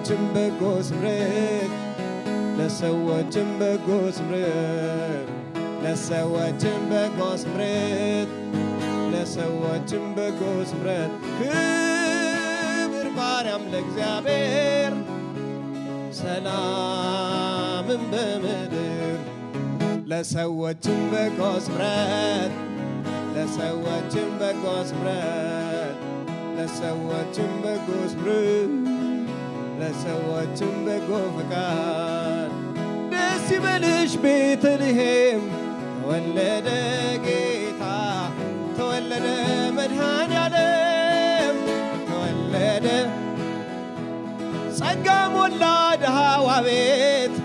ለሰዎችም በጎ ስምረት ለሰዎችም በጎ ስምረት ለሰዎችም በጎ ስምረት ለሰዎችም በጎ ስምረት። ክብር ባርያም ለእግዚአብሔር ሰላምን በምድር። ለሰዎችም በጎ ስምረት ለሰዎችም በጎ ስምረት ለሰዎችም በጎ ስምረት ለሰዎችም በጎ ፈቃድ ደስ ይበልሽ ቤተልሔም ተወለደ ጌታ ተወለደ መድኃኔዓለም ተወለደ ጸጋ ሞላ ድሃዋ ቤት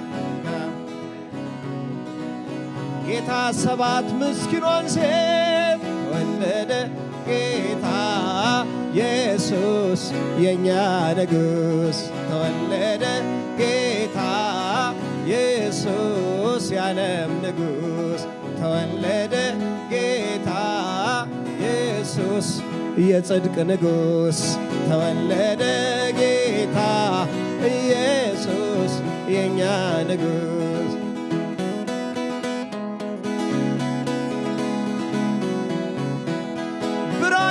ጌታ ሰባት ምስኪኗን ሴት ተወለደ ጌታ ኢየሱስ የእኛ ንጉሥ ተወለደ ጌታ ኢየሱስ የዓለም ንጉሥ ተወለደ ጌታ ኢየሱስ የጽድቅ ንጉሥ ተወለደ ጌታ ኢየሱስ የእኛ ንጉሥ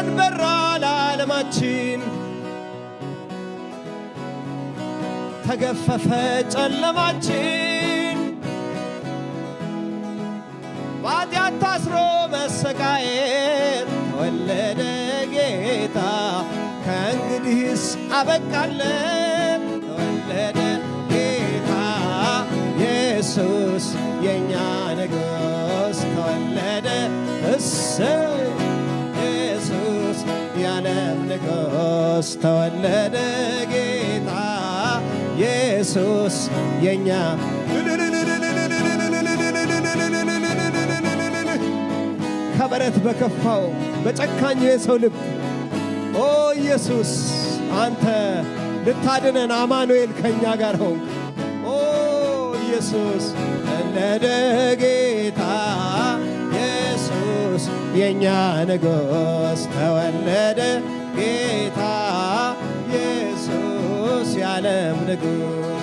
ብርሃን በራ ለዓለማችን። ተገፈፈ ጨለማችን። በኃጢአት ታስሮ መሰቃየት ተወለደ ጌታ። ከእንግዲህስ አበቃለን ንጉሥ ተወለደ ጌታ ኢየሱስ የእኛ ከበረት በከፋው በጨካኙ የሰው ልብ ኦ ኢየሱስ አንተ ልታድነን አማኑኤል ከእኛ ጋር ሆንክ። ኦ ኢየሱስ ተወለደ ጌታ ኢየሱስ የእኛ ንጉሥ ተወለደ ጌታ ኢየሱስ የዓለም ንጉሥ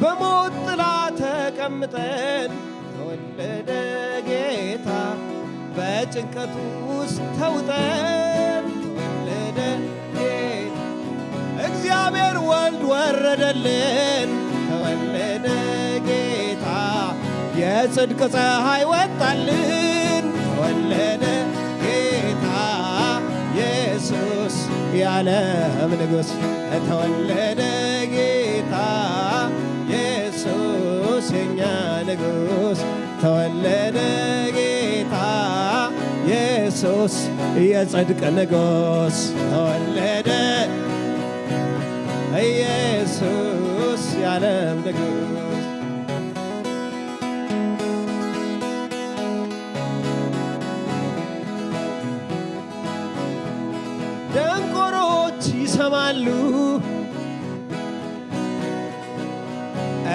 በሞት ጥላ ተቀምጠን ተወለደ ጌታ። በጭንቀቱ ውስጥ ተውጠን ተወለደ ጌታ። እግዚአብሔር ወልድ ወረደልን የጽድቅ ፀሐይ ወጣልን ተወለደ ጌታ ኢየሱስ የዓለም ንጉሥ ተወለደ ጌታ ኢየሱስ የኛ ንጉሥ ተወለደ ጌታ ኢየሱስ የጽድቅ ንጉሥ ተወለደ ኢየሱስ የዓለም ንጉሥ ይሰማሉ፣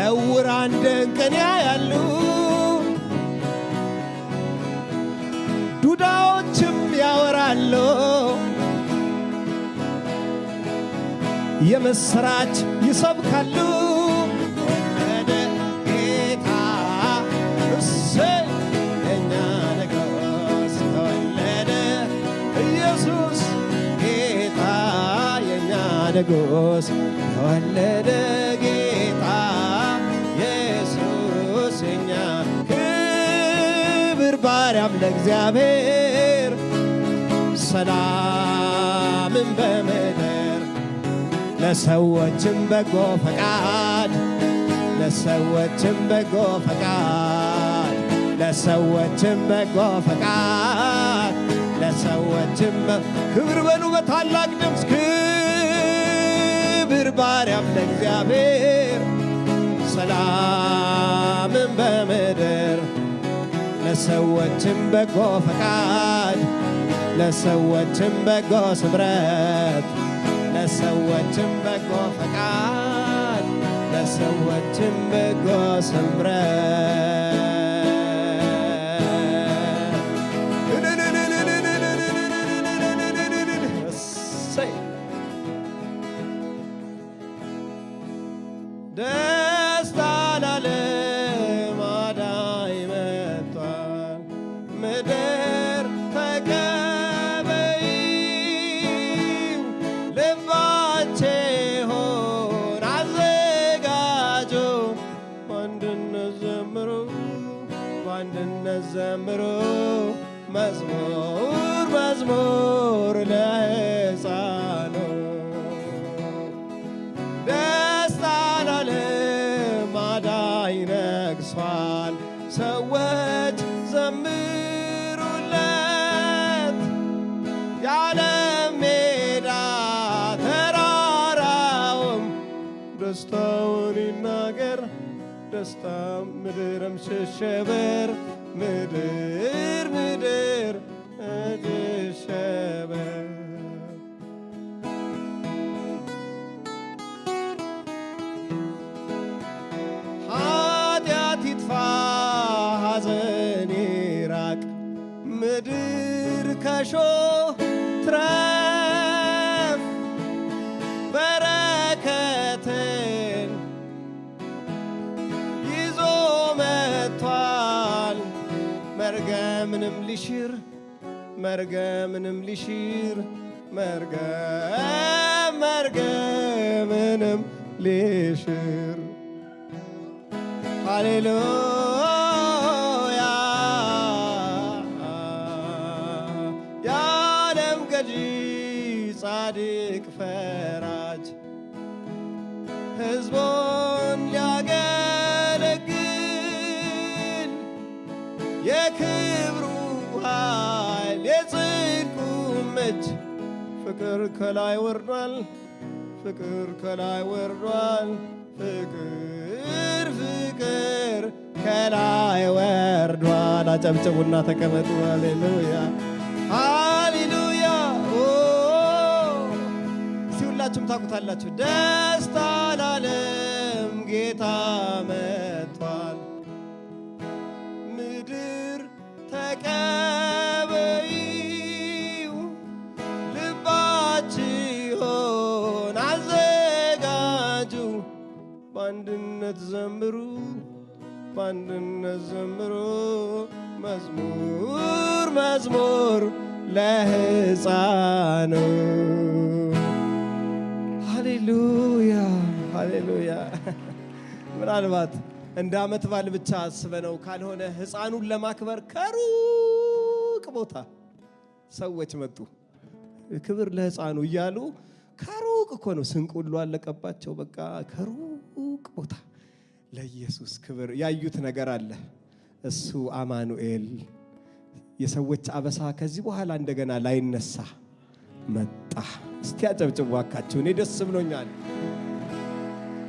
ዕውራን ድንቅን ያያሉ፣ ዱዳዎችም ያወራሉ፣ የምስራች ይሰብካሉ። ንጉሥ ተወለደ ጌታ ኢየሱስ የእኛ ክብር ባርያም ለእግዚአብሔር ሰላምን በምድር ለሰዎችም በጎ ፈቃድ ለሰዎችም በጎ ፈቃድ ለሰዎችም በጎ ፈቃድ ለሰዎችም ክብር በሉ በታላቅ ባርያም ለእግዚአብሔር ሰላምን በምድር ለሰዎችም በጎ ፈቃድ ለሰዎችም በጎ ስምረት ለሰዎችም በጎ ፈቃድ ለሰዎችም በጎ ስምረት ደስታ ላለም ምድር ተቀበይ ልባቼ ሆን አዘጋጁ በአንድነት ዘምሩ መዝሙር መዝሙር ላይ ነግሷል። ሰዎች ዘምሩለት። የዓለም ሜዳ ተራራውም ደስታውን ይናገር። ደስታ ምድርም ሽሸበር ምድር ምድር ሐዘን ይራቅ ምድር ከሾህ ትረፍ በረከትን ይዞ መጥቷል መርገምንም ሊሽር መርገምንም ሊሽር መርገም መርገምንም ሊሽር ሃሌሉያ ገዢ ጻድቅ ፈራጅ ሕዝቡን ሊያገለግል የክብሩ ኃይል የጽድቁም እጅ ፍቅር ከላይ ወርዷል ፍቅር ከላይ ወርዷል ፍቅር ፍቅር ከላይ ወርዷል። አጨብጭቡና ተቀመጡ። ሃሌሉያ ሁላችሁም ታውቁታላችሁ። ደስታ ለዓለም ጌታ መጥቷል። ምድር ተቀበይው ልባችሁን አዘጋጁ በአንድነት ዘምሩ በአንድነት ዘምሩ መዝሙር መዝሙር ለሕፃኑ ሃሌሉያ ሃሌሉያ። ምናልባት እንደ ዓመት በዓል ብቻ አስበነው ካልሆነ ሕፃኑን ለማክበር ከሩቅ ቦታ ሰዎች መጡ። ክብር ለሕፃኑ እያሉ ከሩቅ እኮ ነው ስንቅ አለቀባቸው። በቃ ከሩቅ ቦታ ለኢየሱስ ክብር ያዩት ነገር አለ። እሱ አማኑኤል የሰዎች አበሳ ከዚህ በኋላ እንደገና ላይነሳ መጣ። እስቲ አጨብጭቡ እባካችሁ፣ እኔ ደስ ብሎኛል።